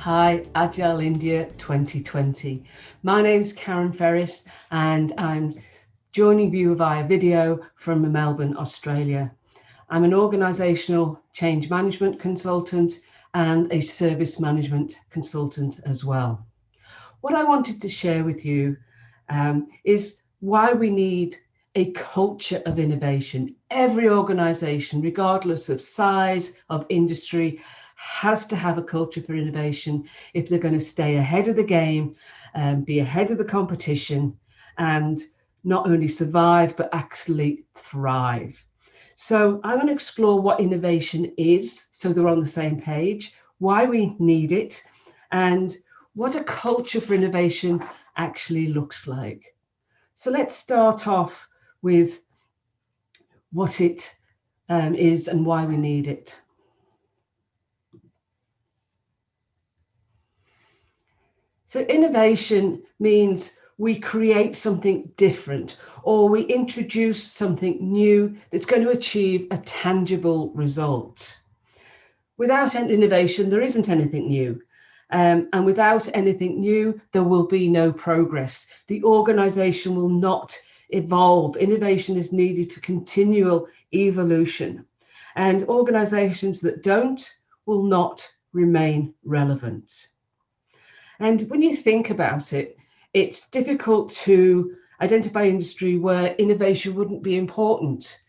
Hi, Agile India 2020. My name is Karen Ferris and I'm joining you via video from Melbourne, Australia. I'm an organisational change management consultant and a service management consultant as well. What I wanted to share with you um, is why we need a culture of innovation. Every organisation, regardless of size, of industry, has to have a culture for innovation if they're going to stay ahead of the game, um, be ahead of the competition, and not only survive, but actually thrive. So I want to explore what innovation is, so they're on the same page, why we need it, and what a culture for innovation actually looks like. So let's start off with what it um, is and why we need it. So innovation means we create something different or we introduce something new that's going to achieve a tangible result. Without innovation, there isn't anything new. Um, and without anything new, there will be no progress. The organization will not evolve. Innovation is needed for continual evolution. And organizations that don't will not remain relevant. And when you think about it, it's difficult to identify industry where innovation wouldn't be important.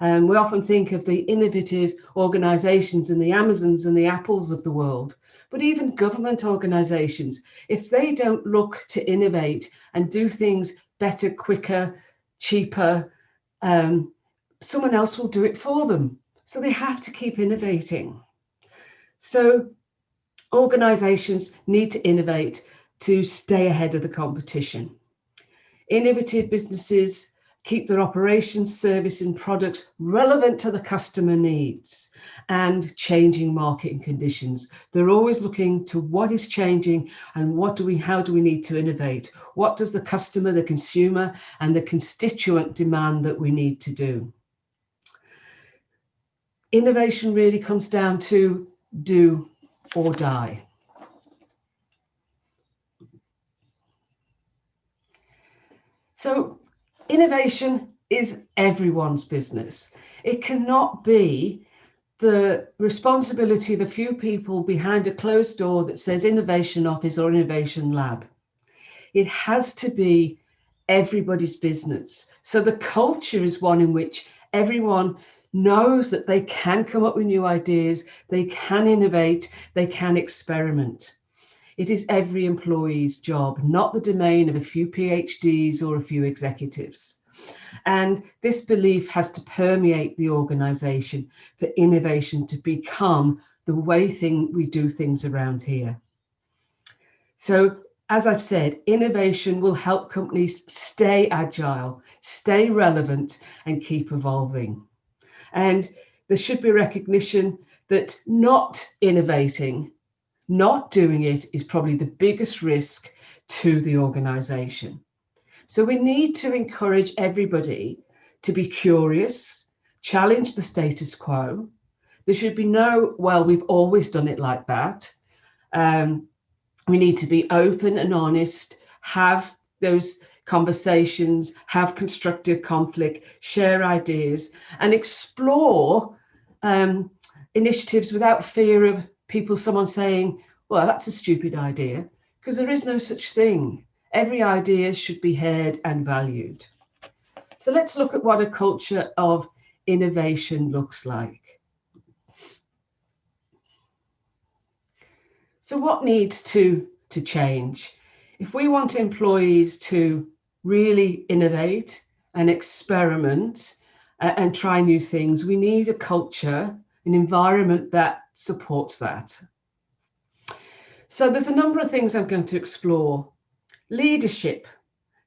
Um, we often think of the innovative organizations and the Amazons and the Apples of the world, but even government organizations, if they don't look to innovate and do things better, quicker, cheaper, um, someone else will do it for them. So they have to keep innovating. So organizations need to innovate to stay ahead of the competition. Innovative businesses keep their operations, service and products relevant to the customer needs and changing market conditions. They're always looking to what is changing and what do we, how do we need to innovate? What does the customer, the consumer and the constituent demand that we need to do? Innovation really comes down to do or die. So innovation is everyone's business. It cannot be the responsibility of a few people behind a closed door that says innovation office or innovation lab. It has to be everybody's business. So the culture is one in which everyone knows that they can come up with new ideas, they can innovate, they can experiment. It is every employee's job, not the domain of a few PhDs or a few executives. And this belief has to permeate the organization for innovation to become the way thing we do things around here. So as I've said, innovation will help companies stay agile, stay relevant and keep evolving. And there should be recognition that not innovating not doing it is probably the biggest risk to the organization. So we need to encourage everybody to be curious, challenge the status quo. There should be no, well, we've always done it like that. Um, we need to be open and honest, have those conversations, have constructive conflict, share ideas and explore um, initiatives without fear of people, someone saying, well, that's a stupid idea, because there is no such thing. Every idea should be heard and valued. So let's look at what a culture of innovation looks like. So what needs to, to change? If we want employees to really innovate and experiment uh, and try new things, we need a culture, an environment that supports that. So there's a number of things I'm going to explore. Leadership.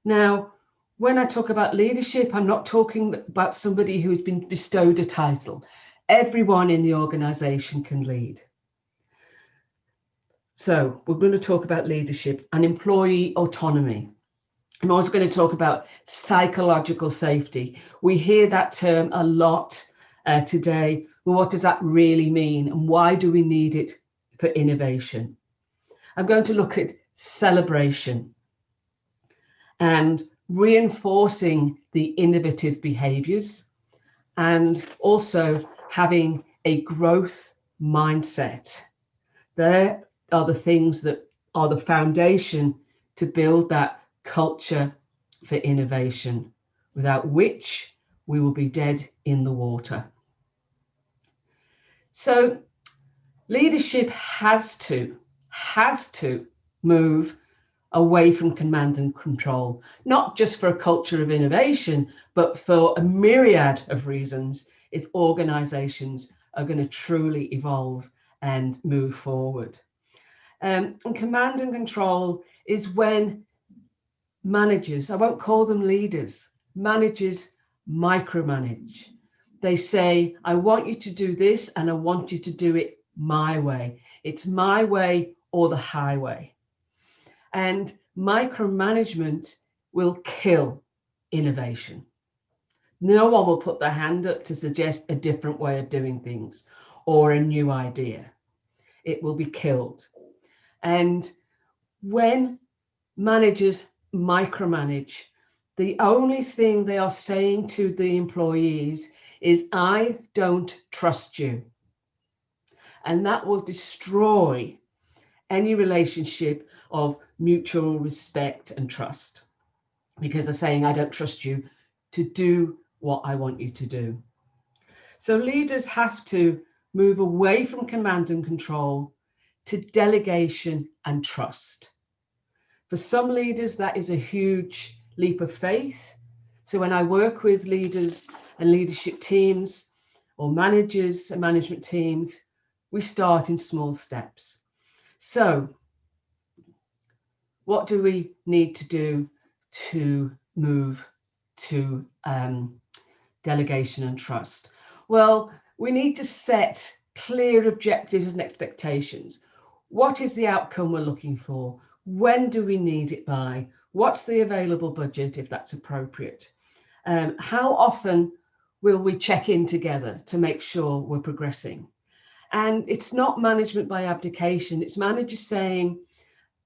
Now, when I talk about leadership, I'm not talking about somebody who's been bestowed a title. Everyone in the organization can lead. So we're going to talk about leadership and employee autonomy. I'm also going to talk about psychological safety. We hear that term a lot uh, today. Well, what does that really mean? And why do we need it for innovation? I'm going to look at celebration and reinforcing the innovative behaviors and also having a growth mindset. There are the things that are the foundation to build that culture for innovation, without which we will be dead in the water. So leadership has to, has to move away from command and control, not just for a culture of innovation, but for a myriad of reasons if organizations are going to truly evolve and move forward. Um, and command and control is when managers, I won't call them leaders, managers micromanage. They say, I want you to do this and I want you to do it my way. It's my way or the highway. And micromanagement will kill innovation. No one will put their hand up to suggest a different way of doing things or a new idea. It will be killed. And when managers micromanage, the only thing they are saying to the employees is, I don't trust you. And that will destroy any relationship of mutual respect and trust because they're saying, I don't trust you to do what I want you to do. So leaders have to move away from command and control to delegation and trust. For some leaders, that is a huge leap of faith. So when I work with leaders and leadership teams or managers and management teams, we start in small steps. So what do we need to do to move to um, delegation and trust? Well, we need to set clear objectives and expectations. What is the outcome we're looking for? When do we need it by? What's the available budget if that's appropriate? Um, how often will we check in together to make sure we're progressing? And it's not management by abdication. It's managers saying,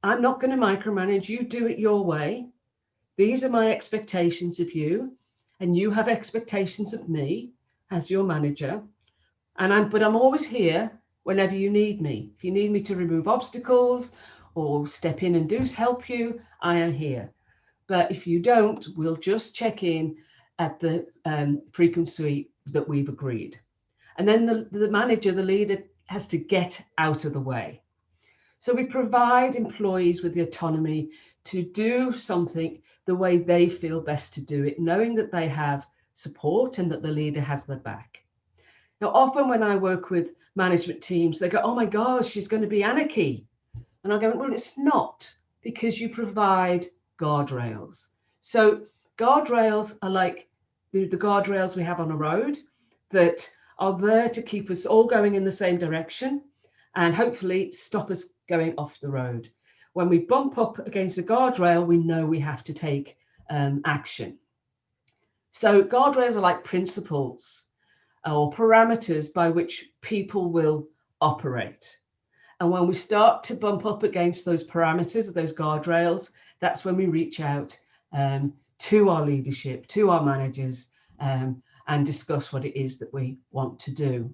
I'm not going to micromanage. You do it your way. These are my expectations of you. And you have expectations of me as your manager. And I'm, but I'm always here whenever you need me. If you need me to remove obstacles or step in and do help you, I am here. But if you don't, we'll just check in at the um, frequency that we've agreed. And then the, the manager, the leader has to get out of the way. So we provide employees with the autonomy to do something the way they feel best to do it, knowing that they have support and that the leader has their back. Now, often when I work with management teams, they go, oh my gosh, she's going to be anarchy. And I go, well, it's not because you provide guardrails. So guardrails are like the, the guardrails we have on a road that are there to keep us all going in the same direction and hopefully stop us going off the road. When we bump up against a guardrail, we know we have to take um, action. So guardrails are like principles or parameters by which people will operate. And when we start to bump up against those parameters of those guardrails, that's when we reach out um, to our leadership, to our managers, um, and discuss what it is that we want to do.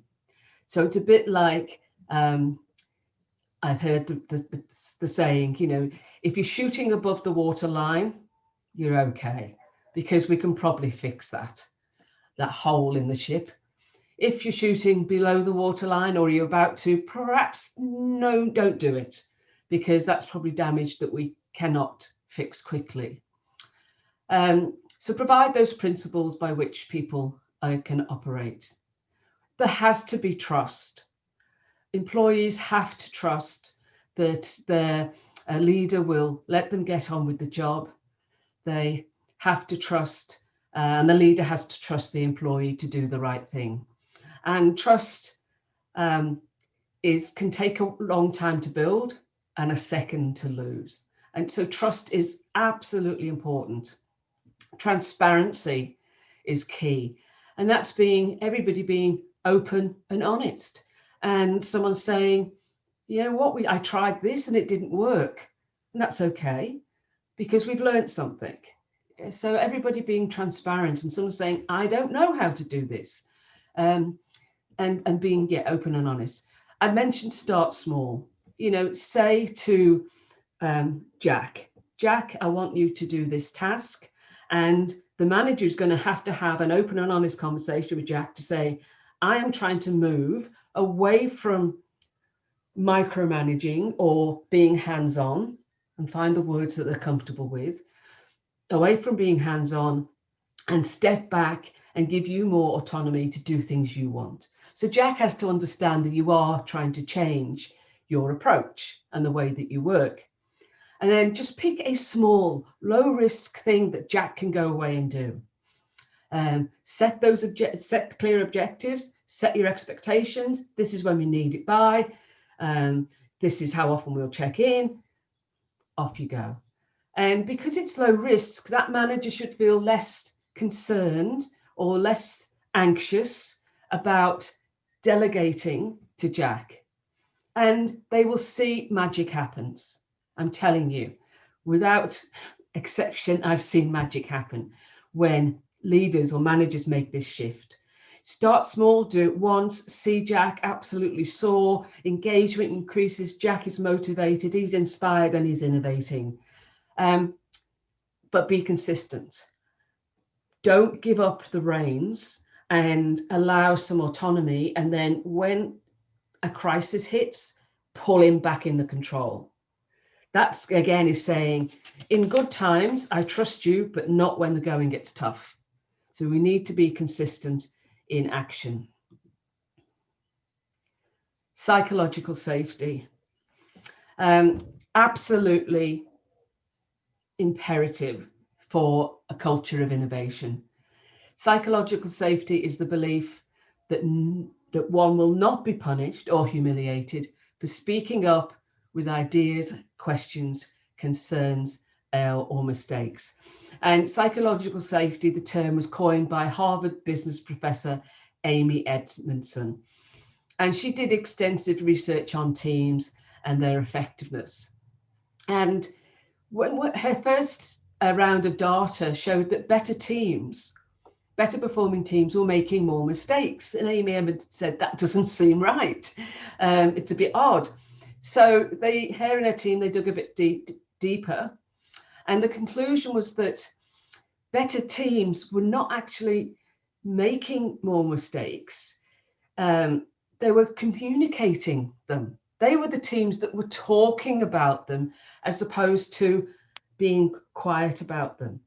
So it's a bit like um, I've heard the, the, the, saying, you know, if you're shooting above the water line, you're okay, because we can probably fix that, that hole in the ship. If you're shooting below the waterline or you're about to, perhaps no, don't do it, because that's probably damage that we cannot fix quickly. Um, so provide those principles by which people uh, can operate. There has to be trust. Employees have to trust that their uh, leader will let them get on with the job. They have to trust, uh, and the leader has to trust the employee to do the right thing. And trust um, is can take a long time to build and a second to lose. And so trust is absolutely important. Transparency is key. And that's being everybody being open and honest. And someone saying, you know what, we I tried this and it didn't work. And that's okay because we've learned something. So everybody being transparent and someone saying, I don't know how to do this. Um, and, and being yeah, open and honest. I mentioned start small. You know, say to um, Jack, Jack, I want you to do this task. And the manager is going to have to have an open and honest conversation with Jack to say, I am trying to move away from micromanaging or being hands-on and find the words that they're comfortable with, away from being hands-on and step back and give you more autonomy to do things you want. So Jack has to understand that you are trying to change your approach and the way that you work. And then just pick a small, low risk thing that Jack can go away and do. Um, set those set clear objectives, set your expectations. This is when we need it by. Um, this is how often we'll check in. Off you go. And because it's low risk, that manager should feel less concerned or less anxious about delegating to Jack. And they will see magic happens. I'm telling you, without exception, I've seen magic happen when leaders or managers make this shift. Start small, do it once, see Jack absolutely soar, engagement increases, Jack is motivated, he's inspired and he's innovating. Um, but be consistent. Don't give up the reins and allow some autonomy. And then when a crisis hits, pull him back in the control. That's again is saying, in good times, I trust you, but not when the going gets tough. So we need to be consistent in action. Psychological safety. Um, absolutely imperative for a culture of innovation. Psychological safety is the belief that, that one will not be punished or humiliated for speaking up with ideas, questions, concerns, uh, or mistakes. And psychological safety, the term was coined by Harvard business professor Amy Edmondson. And she did extensive research on teams and their effectiveness. And when, her first uh, round of data showed that better teams, better performing teams were making more mistakes. And Amy Edmondson said that doesn't seem right. Um, it's a bit odd. So they, her and her team, they dug a bit deep, deeper and the conclusion was that better teams were not actually making more mistakes. Um, they were communicating them. They were the teams that were talking about them as opposed to being quiet about them.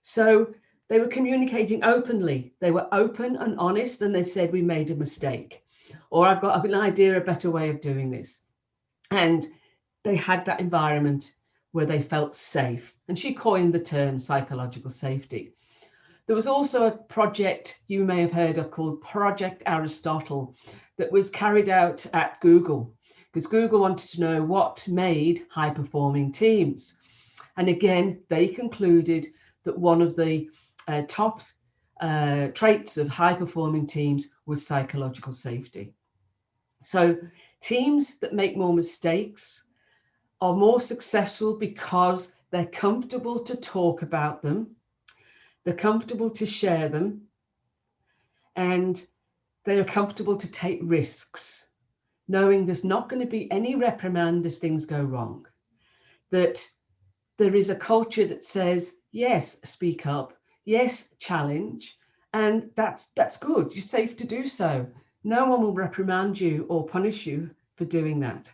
So they were communicating openly. They were open and honest and they said, we made a mistake or I've got an idea, a better way of doing this. And they had that environment where they felt safe. And she coined the term psychological safety. There was also a project you may have heard of called Project Aristotle that was carried out at Google because Google wanted to know what made high performing teams. And again, they concluded that one of the uh, top uh, traits of high performing teams was psychological safety. So teams that make more mistakes are more successful because they're comfortable to talk about them, they're comfortable to share them, and they are comfortable to take risks, knowing there's not going to be any reprimand if things go wrong. That there is a culture that says, yes, speak up, yes, challenge, and that's that's good. You're safe to do so. No one will reprimand you or punish you for doing that.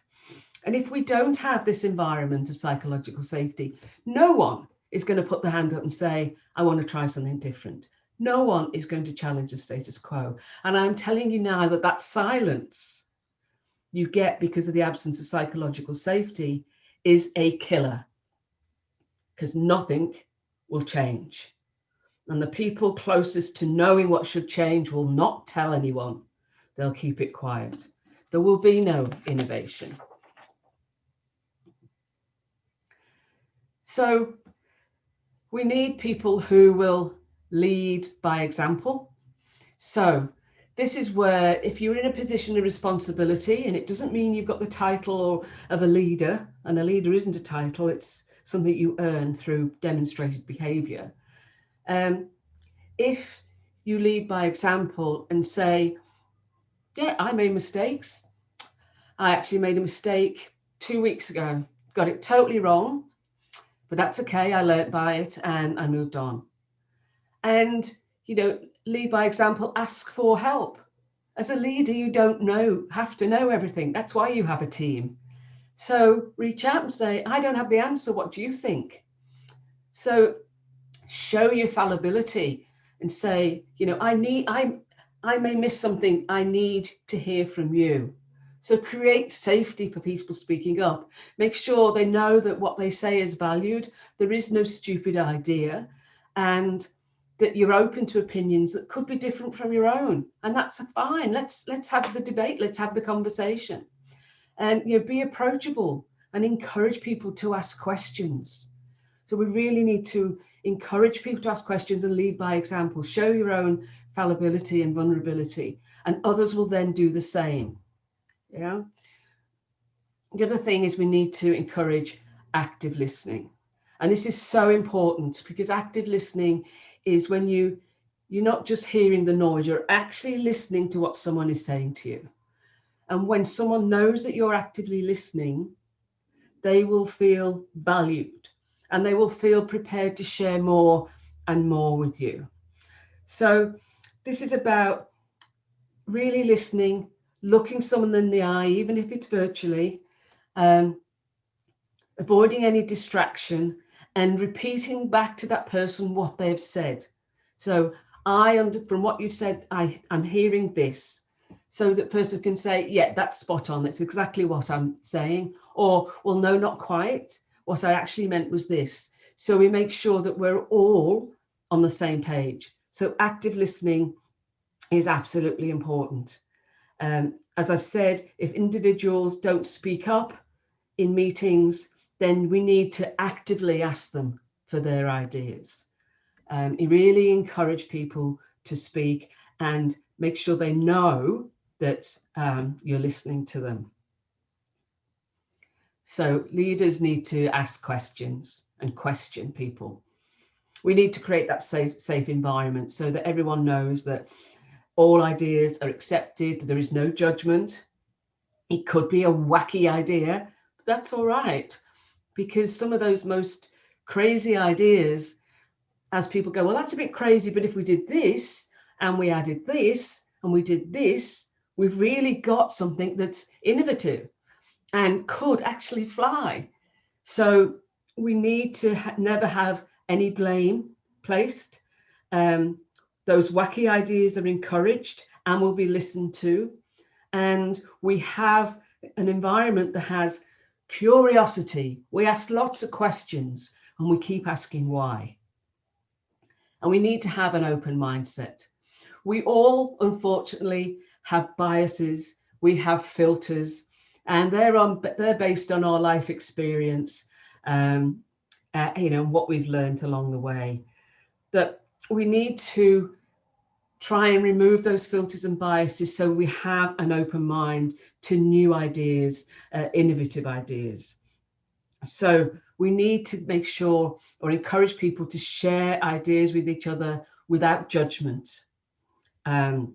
And if we don't have this environment of psychological safety, no one is going to put their hand up and say, I want to try something different. No one is going to challenge the status quo. And I'm telling you now that that silence you get because of the absence of psychological safety is a killer because nothing will change. And the people closest to knowing what should change will not tell anyone. They'll keep it quiet. There will be no innovation. So we need people who will lead by example. So this is where if you're in a position of responsibility, and it doesn't mean you've got the title of a leader, and a leader isn't a title, it's something you earn through demonstrated behavior. Um, if you lead by example and say, yeah, I made mistakes. I actually made a mistake two weeks ago, got it totally wrong, but that's okay. I learned by it and I moved on. And, you know, lead by example, ask for help. As a leader, you don't know, have to know everything. That's why you have a team. So reach out and say, I don't have the answer. What do you think? So show your fallibility and say, you know, I need, I, I may miss something. I need to hear from you. So create safety for people speaking up. Make sure they know that what they say is valued. There is no stupid idea and that you're open to opinions that could be different from your own. And that's fine. Let's let's have the debate. Let's have the conversation. And you know, be approachable and encourage people to ask questions. So we really need to encourage people to ask questions and lead by example. Show your own fallibility and vulnerability, and others will then do the same. Yeah. The other thing is we need to encourage active listening. And this is so important because active listening is when you you're not just hearing the noise, you're actually listening to what someone is saying to you. And when someone knows that you're actively listening, they will feel valued and they will feel prepared to share more and more with you. So this is about really listening, looking someone in the eye, even if it's virtually, um, avoiding any distraction and repeating back to that person what they've said. So I, under from what you've said, I, I'm hearing this. So that person can say, yeah, that's spot on. That's exactly what I'm saying. Or, well, no, not quite. What I actually meant was this. So we make sure that we're all on the same page. So active listening is absolutely important. Um, as I've said, if individuals don't speak up in meetings, then we need to actively ask them for their ideas. Um, really encourage people to speak and make sure they know that um, you're listening to them. So leaders need to ask questions and question people. We need to create that safe, safe environment so that everyone knows that all ideas are accepted, there is no judgment. It could be a wacky idea, but that's all right because some of those most crazy ideas, as people go, well, that's a bit crazy, but if we did this and we added this and we did this, we've really got something that's innovative and could actually fly. So we need to ha never have any blame placed. Um, those wacky ideas are encouraged and will be listened to. And we have an environment that has Curiosity. We ask lots of questions and we keep asking why. And we need to have an open mindset. We all, unfortunately, have biases. We have filters and they're on they're based on our life experience um, uh, you know what we've learned along the way that we need to try and remove those filters and biases so we have an open mind to new ideas, uh, innovative ideas. So we need to make sure or encourage people to share ideas with each other without judgment um,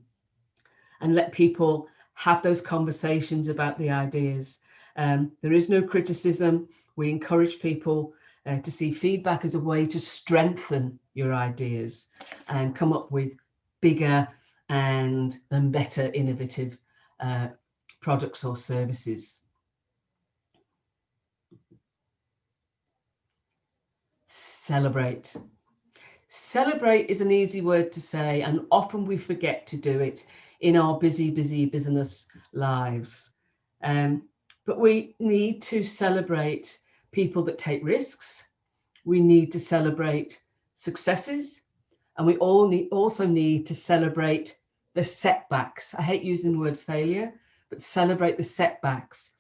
and let people have those conversations about the ideas. Um, there is no criticism. We encourage people uh, to see feedback as a way to strengthen your ideas and come up with bigger and, and better innovative uh, products or services. Celebrate. Celebrate is an easy word to say and often we forget to do it in our busy, busy business lives. Um, but we need to celebrate people that take risks. We need to celebrate successes and we all need also need to celebrate the setbacks. I hate using the word failure, but celebrate the setbacks.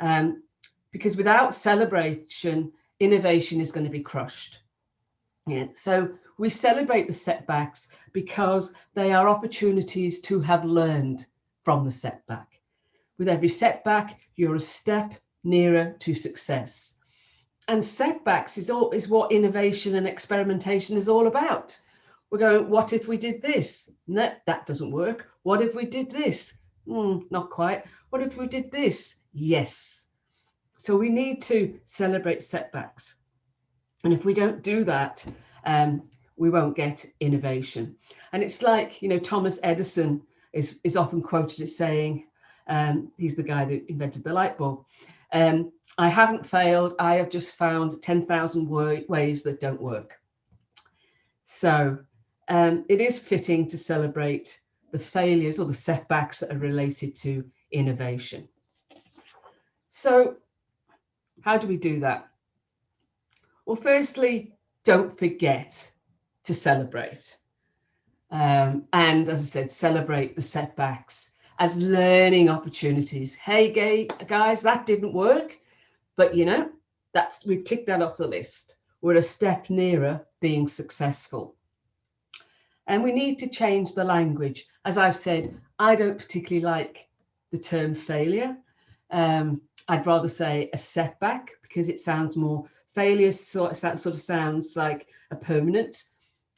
Um, because without celebration, innovation is going to be crushed. Yeah. So we celebrate the setbacks because they are opportunities to have learned from the setback. With every setback, you're a step nearer to success. And setbacks is, all, is what innovation and experimentation is all about. We're going, what if we did this? No, that doesn't work. What if we did this? Mm, not quite. What if we did this? Yes. So we need to celebrate setbacks. And if we don't do that, um, we won't get innovation. And it's like, you know, Thomas Edison is, is often quoted as saying, um, he's the guy that invented the light bulb. Um, I haven't failed. I have just found 10,000 ways that don't work. So um, it is fitting to celebrate the failures or the setbacks that are related to innovation. So how do we do that? Well, firstly, don't forget to celebrate. Um, and as I said, celebrate the setbacks as learning opportunities. Hey, gay guys, that didn't work, but you know, that's we've ticked that off the list. We're a step nearer being successful. And we need to change the language. As I've said, I don't particularly like the term failure. Um, I'd rather say a setback because it sounds more failure sort of, sort of sounds like a permanent,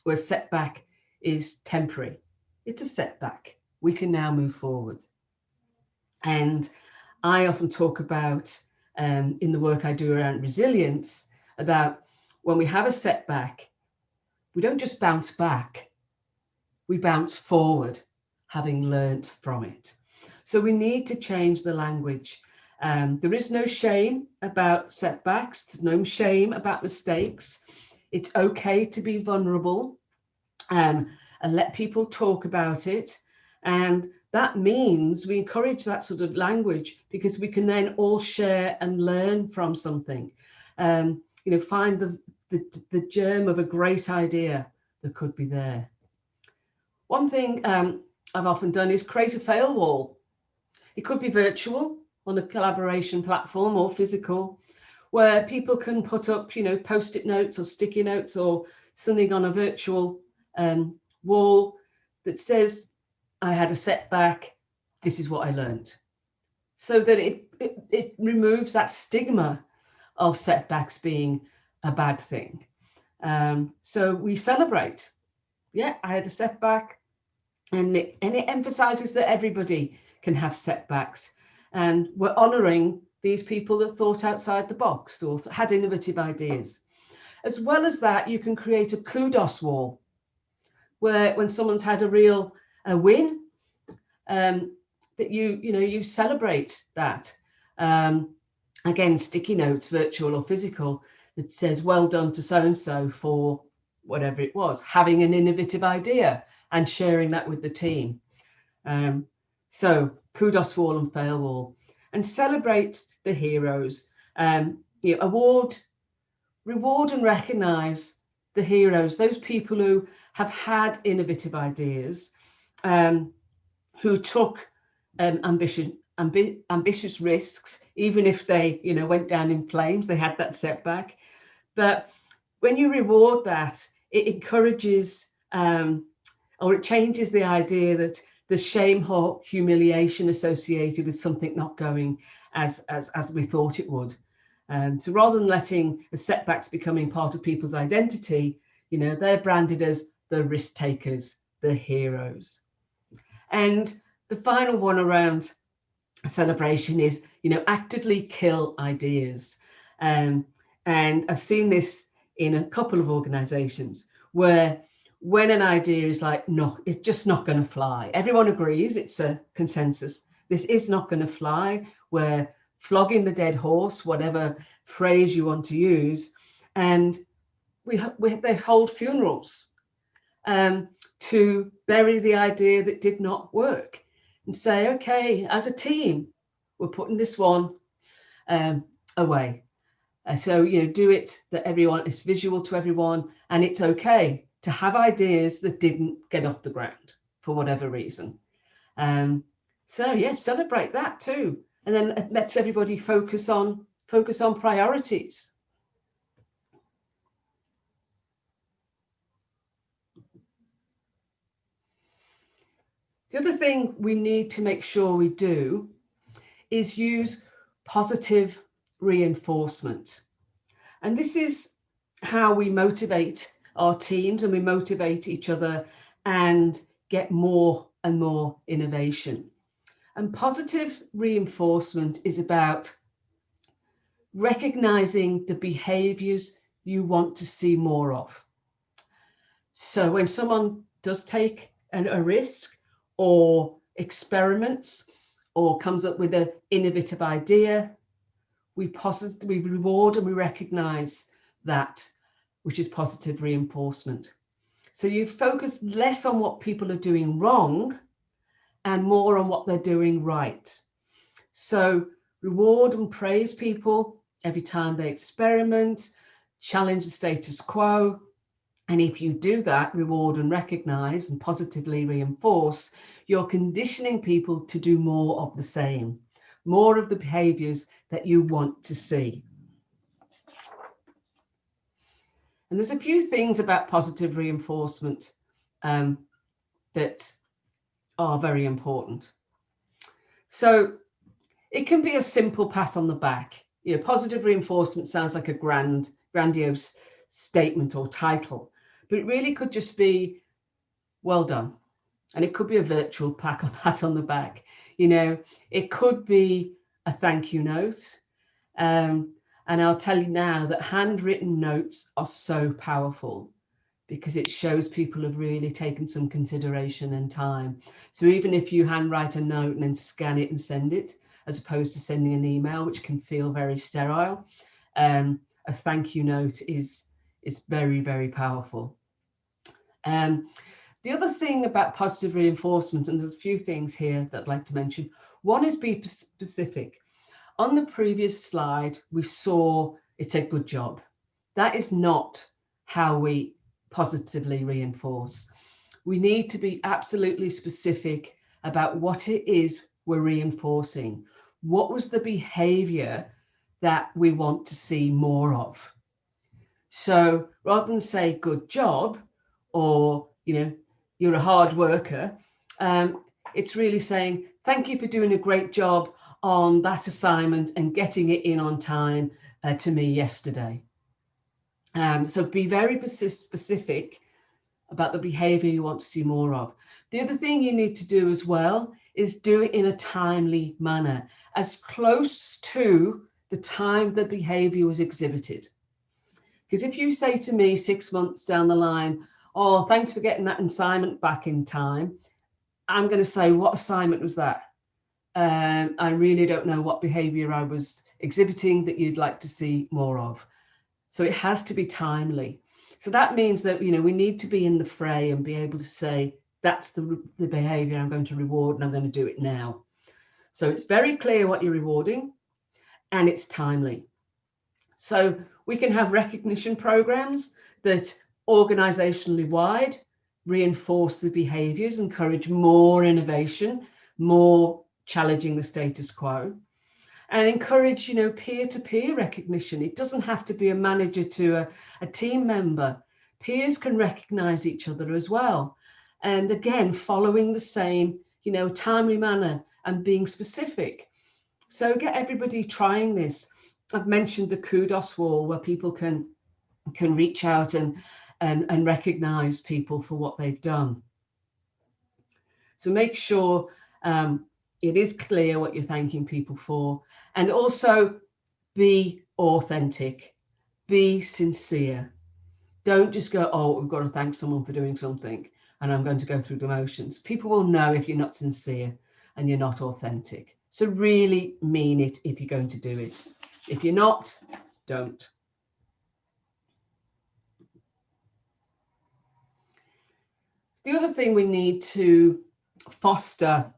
where setback is temporary. It's a setback we can now move forward. And I often talk about um, in the work I do around resilience about when we have a setback, we don't just bounce back, we bounce forward, having learnt from it. So we need to change the language. Um, there is no shame about setbacks, there's no shame about mistakes. It's okay to be vulnerable um, and let people talk about it. And that means we encourage that sort of language because we can then all share and learn from something. Um, you know, find the, the, the germ of a great idea that could be there. One thing um, I've often done is create a fail wall. It could be virtual on a collaboration platform or physical, where people can put up, you know, post-it notes or sticky notes or something on a virtual um, wall that says I had a setback. This is what I learned. So that it, it, it removes that stigma of setbacks being a bad thing. Um, so we celebrate. Yeah, I had a setback. And it, and it emphasizes that everybody can have setbacks. And we're honoring these people that thought outside the box or had innovative ideas. As well as that, you can create a kudos wall where when someone's had a real a win, um, that you, you know, you celebrate that. Um, again, sticky notes, virtual or physical, that says, well done to so-and-so for whatever it was, having an innovative idea and sharing that with the team. Um, so kudos wall and fail wall and celebrate the heroes. Um, you know, award, reward and recognize the heroes, those people who have had innovative ideas um, who took um, ambition, ambi ambitious risks, even if they, you know, went down in flames, they had that setback. But when you reward that, it encourages um, or it changes the idea that the shame or humiliation associated with something not going as, as, as we thought it would. Um, so rather than letting the setbacks becoming part of people's identity, you know, they're branded as the risk takers, the heroes. And the final one around celebration is, you know, actively kill ideas. Um, and I've seen this in a couple of organizations where when an idea is like, no, it's just not going to fly. Everyone agrees, it's a consensus. This is not going to fly. We're flogging the dead horse, whatever phrase you want to use. And we, we they hold funerals um, to bury the idea that did not work and say, okay, as a team, we're putting this one um, away. Uh, so, you know, do it that everyone is visual to everyone and it's okay to have ideas that didn't get off the ground for whatever reason. Um, so yeah, celebrate that too. And then it lets everybody focus on focus on priorities. The other thing we need to make sure we do is use positive reinforcement. And this is how we motivate our teams and we motivate each other and get more and more innovation. And positive reinforcement is about recognizing the behaviors you want to see more of. So when someone does take an, a risk or experiments or comes up with an innovative idea, we, we reward and we recognize that, which is positive reinforcement. So you focus less on what people are doing wrong and more on what they're doing right. So reward and praise people every time they experiment, challenge the status quo. And if you do that, reward and recognize and positively reinforce, you're conditioning people to do more of the same, more of the behaviors that you want to see. And there's a few things about positive reinforcement um, that are very important. So it can be a simple pat on the back. You know, positive reinforcement sounds like a grand, grandiose statement or title, but it really could just be well done. And it could be a virtual pat on the back. You know, it could be a thank you note. Um, and I'll tell you now that handwritten notes are so powerful because it shows people have really taken some consideration and time. So even if you handwrite a note and then scan it and send it, as opposed to sending an email, which can feel very sterile, um, a thank you note is, is very, very powerful. Um, the other thing about positive reinforcement, and there's a few things here that I'd like to mention. One is be specific. On the previous slide, we saw it said good job. That is not how we positively reinforce. We need to be absolutely specific about what it is we're reinforcing. What was the behavior that we want to see more of? So rather than say good job or, you know, you're a hard worker, um, it's really saying, thank you for doing a great job on that assignment and getting it in on time uh, to me yesterday. Um, so be very specific about the behavior you want to see more of. The other thing you need to do as well is do it in a timely manner, as close to the time the behavior was exhibited. Because if you say to me six months down the line, oh, thanks for getting that assignment back in time, I'm going to say, what assignment was that? Um, I really don't know what behavior I was exhibiting that you'd like to see more of. So it has to be timely. So that means that, you know, we need to be in the fray and be able to say, that's the, the behavior I'm going to reward and I'm going to do it now. So it's very clear what you're rewarding and it's timely. So we can have recognition programs that organizationally wide reinforce the behaviors, encourage more innovation, more challenging the status quo and encourage, you know, peer-to-peer -peer recognition. It doesn't have to be a manager to a, a team member. Peers can recognize each other as well. And again, following the same, you know, timely manner and being specific. So get everybody trying this. I've mentioned the kudos wall where people can can reach out and and, and recognize people for what they've done. So make sure um, it is clear what you're thanking people for. And also be authentic. Be sincere. Don't just go oh we've got to thank someone for doing something and i'm going to go through the motions. People will know if you're not sincere and you're not authentic. So really mean it if you're going to do it. If you're not don't. The other thing we need to foster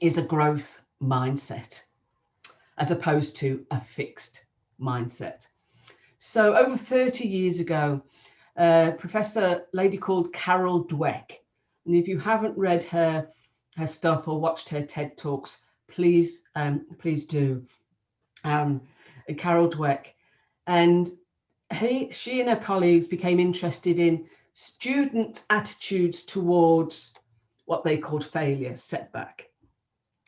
is a growth mindset as opposed to a fixed mindset. So over 30 years ago, uh, Professor lady called Carol Dweck, and if you haven't read her her stuff or watched her TED Talks, please um, please do. Um, Carol Dweck, and he she and her colleagues became interested in student attitudes towards what they called failure setback.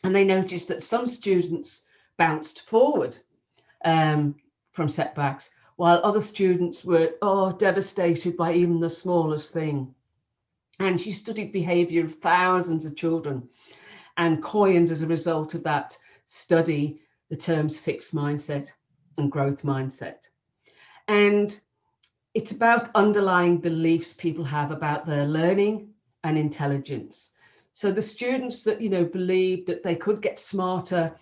And they noticed that some students bounced forward um, from setbacks, while other students were oh, devastated by even the smallest thing. And she studied behavior of thousands of children and coined as a result of that study the terms fixed mindset and growth mindset. And it's about underlying beliefs people have about their learning and intelligence. So the students that, you know, believed that they could get smarter,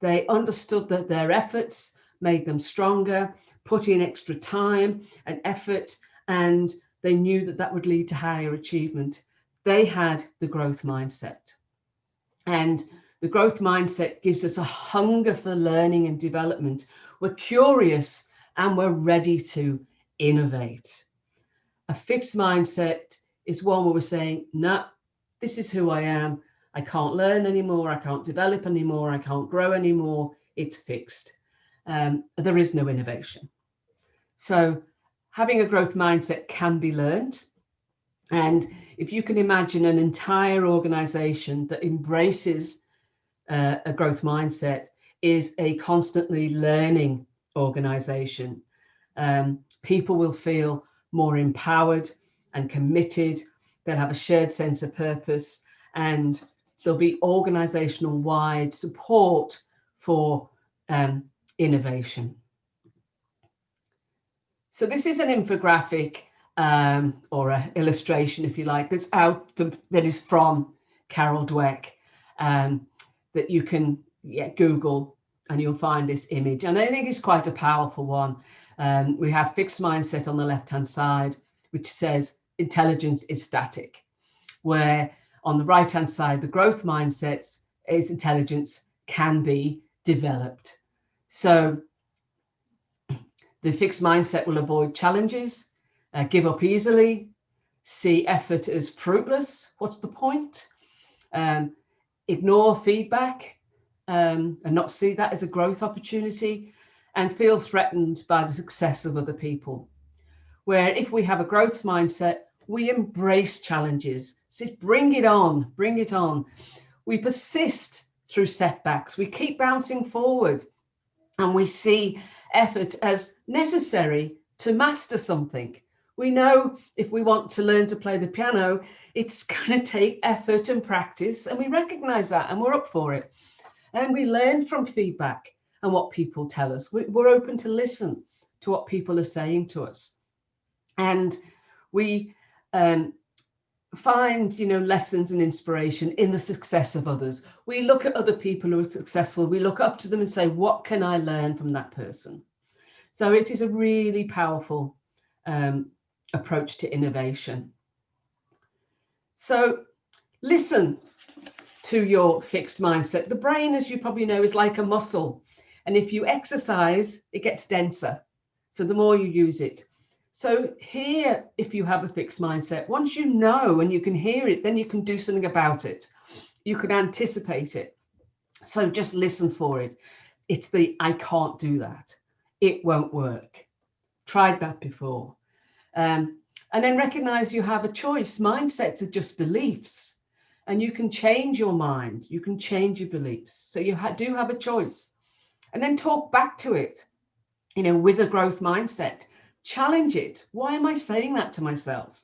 they understood that their efforts made them stronger, put in extra time and effort, and they knew that that would lead to higher achievement. They had the growth mindset. And the growth mindset gives us a hunger for learning and development. We're curious and we're ready to innovate. A fixed mindset is one where we're saying, no, nah, this is who I am. I can't learn anymore. I can't develop anymore. I can't grow anymore. It's fixed. Um, there is no innovation. So having a growth mindset can be learned. And if you can imagine an entire organization that embraces uh, a growth mindset is a constantly learning organization, um, people will feel more empowered and committed. They'll have a shared sense of purpose and there'll be organizational wide support for um, innovation. So this is an infographic um, or an illustration, if you like, that's out that is from Carol Dweck um, that you can yeah, Google and you'll find this image. And I think it's quite a powerful one. Um, we have fixed mindset on the left hand side, which says intelligence is static, where on the right hand side, the growth mindsets is intelligence can be developed. So the fixed mindset will avoid challenges, uh, give up easily, see effort as fruitless. What's the point? Um, ignore feedback um, and not see that as a growth opportunity and feel threatened by the success of other people. Where if we have a growth mindset, we embrace challenges. So bring it on, bring it on. We persist through setbacks. We keep bouncing forward and we see effort as necessary to master something. We know if we want to learn to play the piano, it's going to take effort and practice, and we recognize that and we're up for it. And we learn from feedback and what people tell us. We're open to listen to what people are saying to us. And we um, find, you know, lessons and inspiration in the success of others. We look at other people who are successful. We look up to them and say, what can I learn from that person? So it is a really powerful um, approach to innovation. So listen to your fixed mindset. The brain, as you probably know, is like a muscle. And if you exercise, it gets denser. So the more you use it. So here, if you have a fixed mindset, once you know and you can hear it, then you can do something about it. You can anticipate it. So just listen for it. It's the I can't do that. It won't work. Tried that before. Um, and then recognize you have a choice. Mindsets are just beliefs and you can change your mind. You can change your beliefs. So you ha do have a choice and then talk back to it, you know, with a growth mindset, challenge it. Why am I saying that to myself?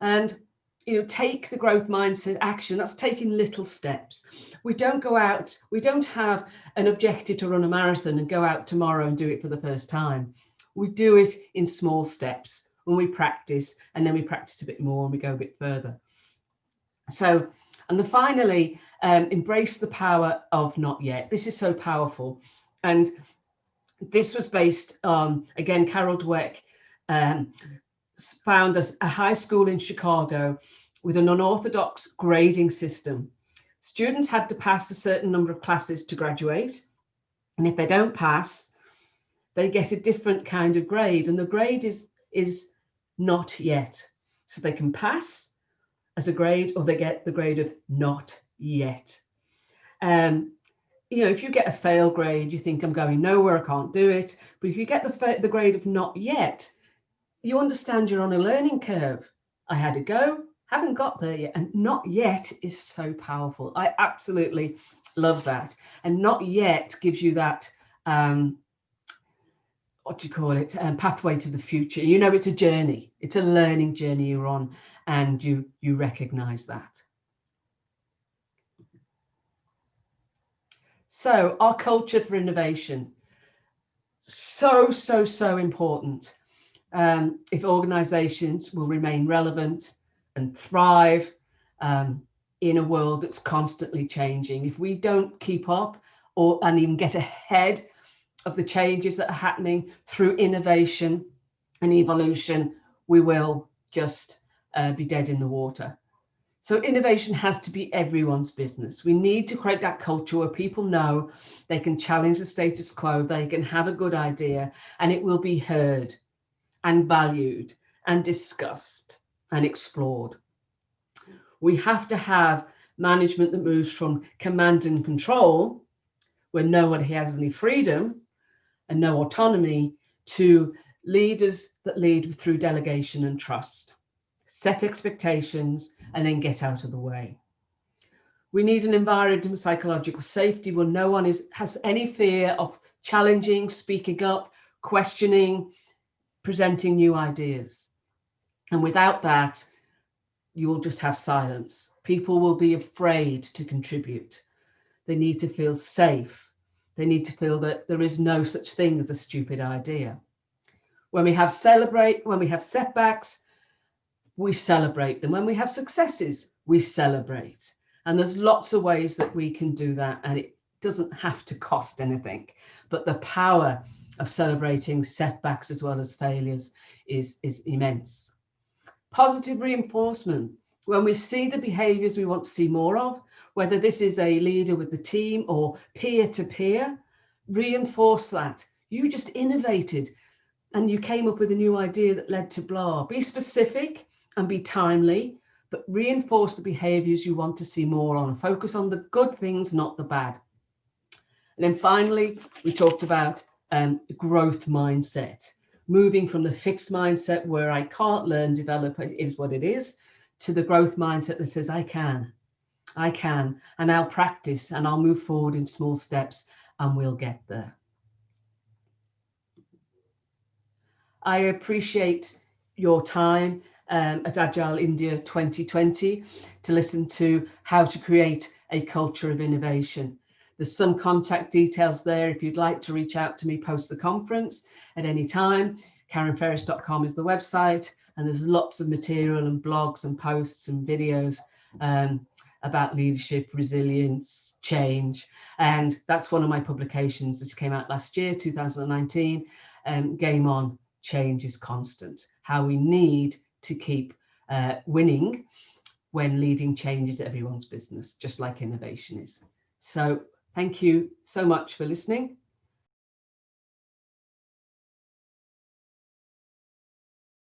And, you know, take the growth mindset action. That's taking little steps. We don't go out, we don't have an objective to run a marathon and go out tomorrow and do it for the first time. We do it in small steps when we practice and then we practice a bit more and we go a bit further. So, and then finally, um, embrace the power of not yet. This is so powerful. And this was based on, again, Carol Dweck um, found a, a high school in Chicago with an unorthodox grading system. Students had to pass a certain number of classes to graduate. And if they don't pass, they get a different kind of grade. And the grade is, is not yet. So they can pass as a grade or they get the grade of not yet. Um, you know, if you get a fail grade, you think I'm going nowhere, I can't do it. But if you get the, the grade of not yet, you understand you're on a learning curve. I had a go, haven't got there yet. And not yet is so powerful. I absolutely love that. And not yet gives you that, um, what do you call it, um, pathway to the future. You know, it's a journey. It's a learning journey you're on and you, you recognize that. So our culture for innovation, so, so, so important. Um, if organizations will remain relevant and thrive um, in a world that's constantly changing, if we don't keep up or and even get ahead of the changes that are happening through innovation and evolution, we will just uh, be dead in the water. So innovation has to be everyone's business. We need to create that culture where people know they can challenge the status quo, they can have a good idea, and it will be heard and valued and discussed and explored. We have to have management that moves from command and control, where no one has any freedom and no autonomy, to leaders that lead through delegation and trust set expectations, and then get out of the way. We need an environment of psychological safety where no one is has any fear of challenging, speaking up, questioning, presenting new ideas. And without that, you'll just have silence. People will be afraid to contribute. They need to feel safe. They need to feel that there is no such thing as a stupid idea. When we have celebrate, when we have setbacks, we celebrate them. When we have successes, we celebrate. And there's lots of ways that we can do that. And it doesn't have to cost anything. But the power of celebrating setbacks as well as failures is, is immense. Positive reinforcement. When we see the behaviors we want to see more of, whether this is a leader with the team or peer to peer, reinforce that. You just innovated and you came up with a new idea that led to blah. Be specific and be timely, but reinforce the behaviors you want to see more on. Focus on the good things, not the bad. And then finally, we talked about um, growth mindset, moving from the fixed mindset where I can't learn, develop, it is what it is, to the growth mindset that says I can, I can, and I'll practice and I'll move forward in small steps and we'll get there. I appreciate your time um, at Agile India 2020 to listen to how to create a culture of innovation. There's some contact details there if you'd like to reach out to me post the conference at any time. KarenFerris.com is the website, and there's lots of material and blogs and posts and videos um, about leadership, resilience, change. And that's one of my publications that came out last year, 2019, um, Game On, Change is Constant, how we need to keep uh, winning when leading changes everyone's business, just like innovation is. So thank you so much for listening.